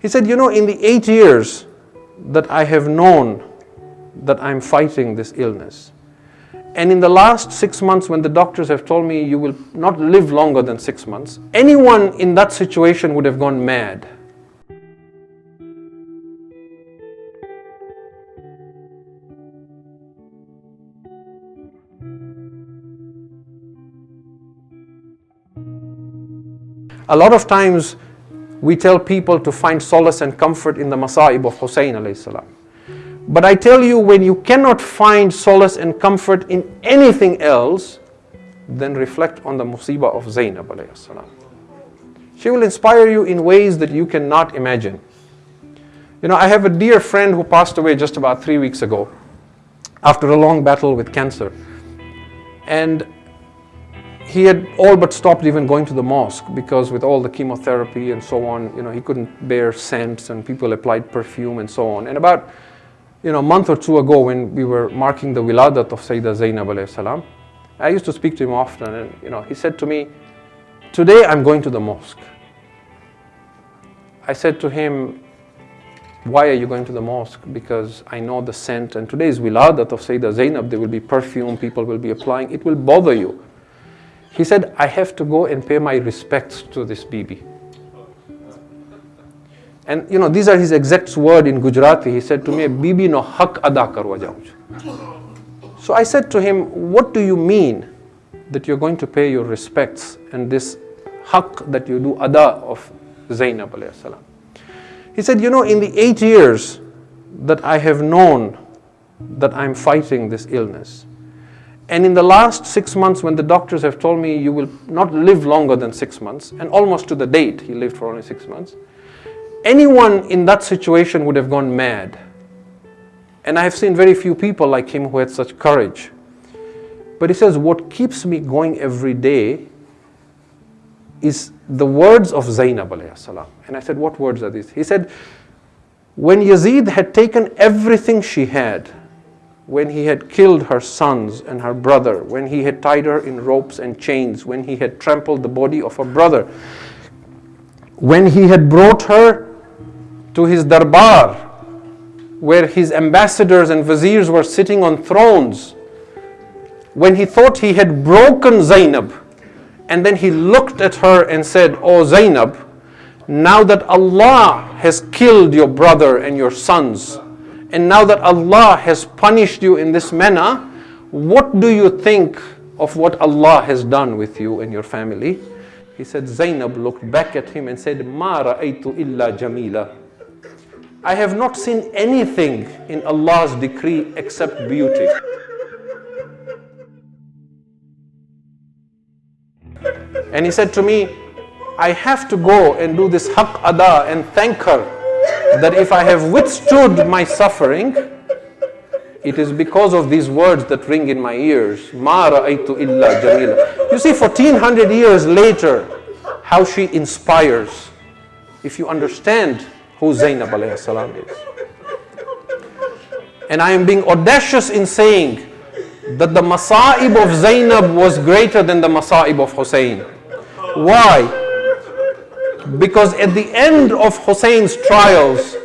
He said, you know, in the eight years that I have known that I'm fighting this illness, and in the last six months when the doctors have told me you will not live longer than six months, anyone in that situation would have gone mad. A lot of times we tell people to find solace and comfort in the masa'ib of Hussein salam. But I tell you, when you cannot find solace and comfort in anything else, then reflect on the musibah of Zainab salam. She will inspire you in ways that you cannot imagine. You know, I have a dear friend who passed away just about three weeks ago after a long battle with cancer. And he had all but stopped even going to the mosque because with all the chemotherapy and so on, you know, he couldn't bear scents and people applied perfume and so on. And about, you know, a month or two ago when we were marking the wiladat of Sayyidah Zainab alayhi salam, I used to speak to him often and, you know, he said to me, today I'm going to the mosque. I said to him, why are you going to the mosque? Because I know the scent and today is wiladat of Sayyidah Zainab, there will be perfume, people will be applying, it will bother you. He said, I have to go and pay my respects to this Bibi. And you know, these are his exact words in Gujarati. He said to me, Bibi no hak ada karwa So I said to him, what do you mean that you're going to pay your respects and this hak that you do ada of Zainab alayhi salam? He said, you know, in the eight years that I have known that I'm fighting this illness, and in the last six months, when the doctors have told me you will not live longer than six months, and almost to the date, he lived for only six months, anyone in that situation would have gone mad. And I have seen very few people like him who had such courage. But he says, what keeps me going every day is the words of Zainab salam. And I said, what words are these? He said, when Yazid had taken everything she had, when he had killed her sons and her brother, when he had tied her in ropes and chains, when he had trampled the body of her brother, when he had brought her to his darbar, where his ambassadors and viziers were sitting on thrones, when he thought he had broken Zainab, and then he looked at her and said, Oh Zainab, now that Allah has killed your brother and your sons, and now that Allah has punished you in this manner, what do you think of what Allah has done with you and your family? He said, Zainab looked back at him and said, Ma ra'aytu illa jamila. I have not seen anything in Allah's decree except beauty. And he said to me, I have to go and do this haq and thank her that if I have withstood my suffering, it is because of these words that ring in my ears. Ma ra'aytu illa jamila. You see, 1400 years later, how she inspires. If you understand who Zainab alayhi salam is. And I am being audacious in saying that the masa'ib of Zainab was greater than the masa'ib of Hussein. Why? Because at the end of Hussein's trials,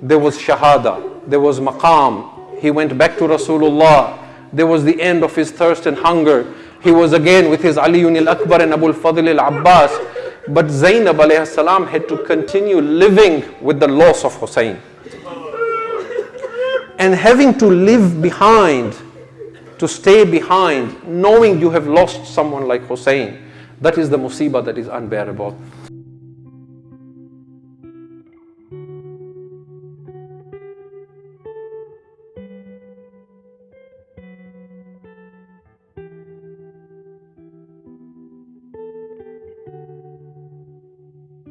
there was shahada, there was maqam. He went back to Rasulullah. There was the end of his thirst and hunger. He was again with his Aliyun al-Akbar and Abu al-Fadl al-Abbas. But Zainab alayhi salam had to continue living with the loss of Hussein. And having to live behind, to stay behind, knowing you have lost someone like Hussein, that is the musibah that is unbearable.